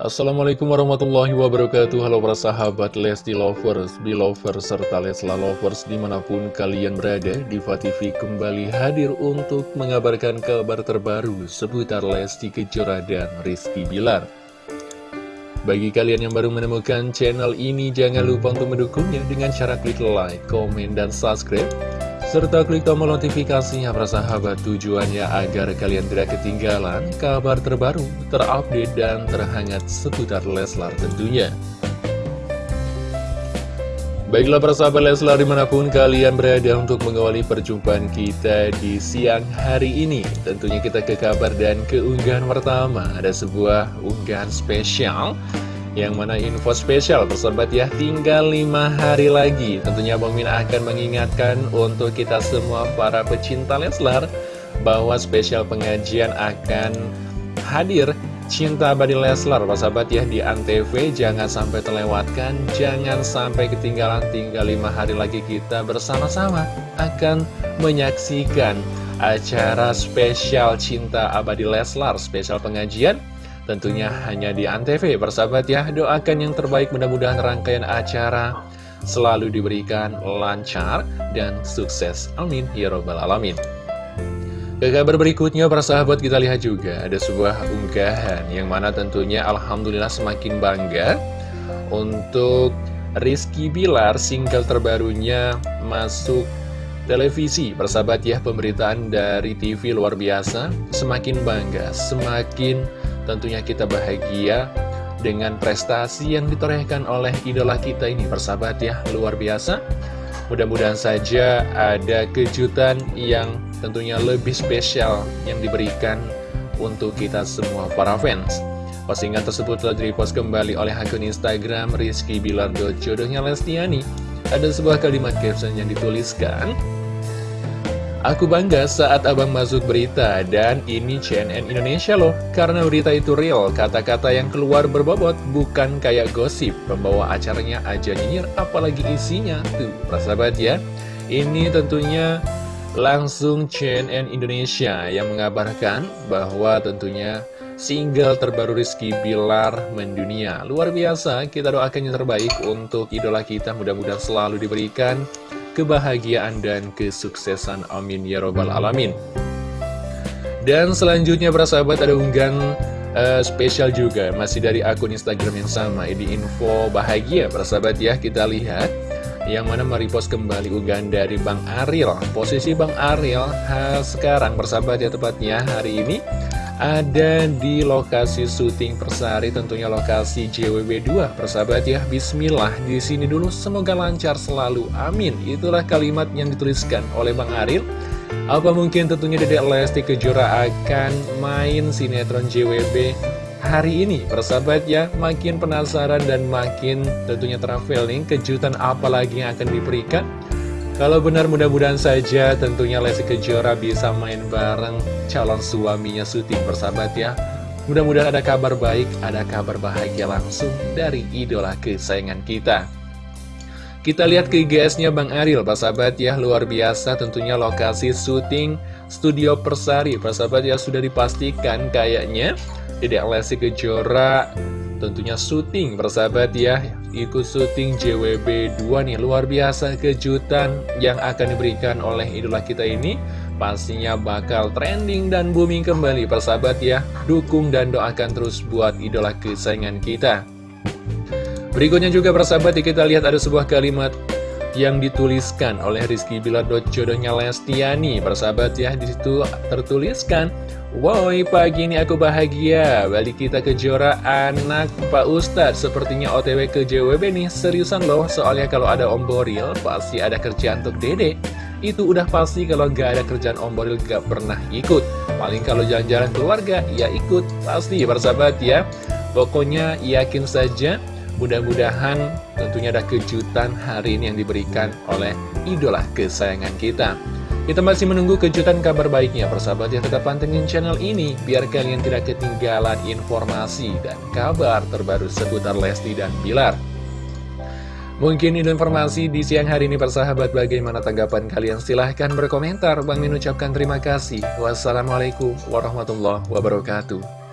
Assalamualaikum warahmatullahi wabarakatuh. Halo para sahabat Lesti Lovers, Belovers, serta Lesla Lovers di mana pun kalian berada Diva TV kembali hadir untuk mengabarkan kabar terbaru seputar Lesti Kejora dan Rizky Bilar. Bagi kalian yang baru menemukan channel ini jangan lupa untuk mendukungnya dengan cara klik like, komen, dan subscribe serta klik tombol notifikasinya sahabat tujuannya agar kalian tidak ketinggalan kabar terbaru, terupdate, dan terhangat seputar Leslar tentunya. Baiklah para sahabat Leslar di mana pun kalian berada untuk mengawali perjumpaan kita di siang hari ini Tentunya kita ke kabar dan keunggahan pertama Ada sebuah unggahan spesial yang mana info spesial persahabat ya tinggal lima hari lagi. Tentunya Bang Min akan mengingatkan untuk kita semua para pecinta Leslar Bahwa spesial pengajian akan hadir. Cinta Abadi Leslar persahabat ya di Antv. Jangan sampai terlewatkan Jangan sampai ketinggalan tinggal lima hari lagi kita bersama-sama Akan menyaksikan acara spesial Cinta Abadi Leslar Spesial pengajian Tentunya hanya di Antv persahabat ya Doakan yang terbaik mudah-mudahan rangkaian acara selalu diberikan lancar dan sukses. Amin Ya Robbal Alamin. Ke kabar berikutnya persahabat kita lihat juga ada sebuah unggahan Yang mana tentunya Alhamdulillah semakin bangga Untuk Rizky Bilar single terbarunya masuk televisi. Persahabat ya pemberitaan dari TV luar biasa. Semakin bangga, semakin Tentunya kita bahagia dengan prestasi yang ditorehkan oleh idola kita ini persahabat ya luar biasa. Mudah-mudahan saja ada kejutan yang tentunya lebih spesial yang diberikan untuk kita semua para fans. Postingan tersebut telah direpost kembali oleh akun Instagram Rizky Bilar jodohnya Lestiani. Ada sebuah kalimat caption yang dituliskan Aku bangga saat abang masuk berita dan ini CNN Indonesia loh. Karena berita itu real, kata-kata yang keluar berbobot bukan kayak gosip. Pembawa acaranya aja nyinyir apalagi isinya. Tuh, persahabat ya. Ini tentunya langsung CNN Indonesia yang mengabarkan bahwa tentunya single terbaru Rizky Bilar mendunia. Luar biasa, kita doakan yang terbaik untuk idola kita. Mudah-mudahan selalu diberikan kebahagiaan dan kesuksesan. Amin ya robbal alamin. Dan selanjutnya para sahabat ada unggahan uh, spesial juga. Masih dari akun Instagram yang sama ini info bahagia. Para sahabat ya kita lihat yang mana merepost kembali unggahan dari Bang Ariel. Posisi Bang Ariel sekarang persahabat ya tepatnya hari ini ada di lokasi syuting Persari tentunya lokasi JWB2 persahabat ya Bismillah di sini dulu. Semoga lancar selalu amin. Itulah kalimat yang dituliskan oleh Bang Aril. Apa mungkin tentunya Dedek Lesti Kejora akan main sinetron JWB hari ini? Persahabat ya makin penasaran dan makin tentunya traveling kejutan apa lagi yang akan diberikan kalau benar mudah-mudahan saja tentunya Lesti Kejora bisa main bareng calon suaminya syuting bersahabat ya. Mudah-mudahan ada kabar baik, ada kabar bahagia langsung dari idola kesayangan kita. Kita lihat ke IGS-nya Bang Aril, persahabat ya, luar biasa tentunya lokasi syuting Studio Persari. Persahabat ya, sudah dipastikan kayaknya Dedek Lesti Kejora. Tentunya syuting persahabat ya ikut syuting JWB 2 nih. Luar biasa kejutan yang akan diberikan oleh idola kita ini. Pastinya bakal trending dan booming kembali persahabat ya. Dukung dan doakan terus buat idola kesayangan kita berikutnya juga persahabat ya, kita lihat ada sebuah kalimat yang dituliskan oleh Rizky Bilar jodohnya Lestiani. Persahabat ya di situ tertuliskan Woi pagi ini aku bahagia. Balik kita ke Jora anak Pak Ustadz. Sepertinya OTW ke JWB nih Seriusan loh. Soalnya kalau ada Om Boril Pasti ada kerjaan untuk dede. Itu udah pasti kalau gak ada kerjaan Om Boril Gak pernah ikut. Paling kalau jalan-jalan keluarga Ya ikut. Pasti persahabat ya. Pokoknya yakin saja Mudah-mudahan tentunya ada kejutan hari ini yang diberikan oleh idola kesayangan kita kita masih menunggu kejutan kabar baiknya persahabat yang tetap pantengin channel ini biar kalian tidak ketinggalan informasi dan kabar terbaru seputar Lesti dan Bilar. Mungkin itu informasi di siang hari ini persahabat bagaimana tanggapan kalian silahkan berkomentar. Bang Min ucapkan terima kasih. Wassalamualaikum warahmatullahi wabarakatuh.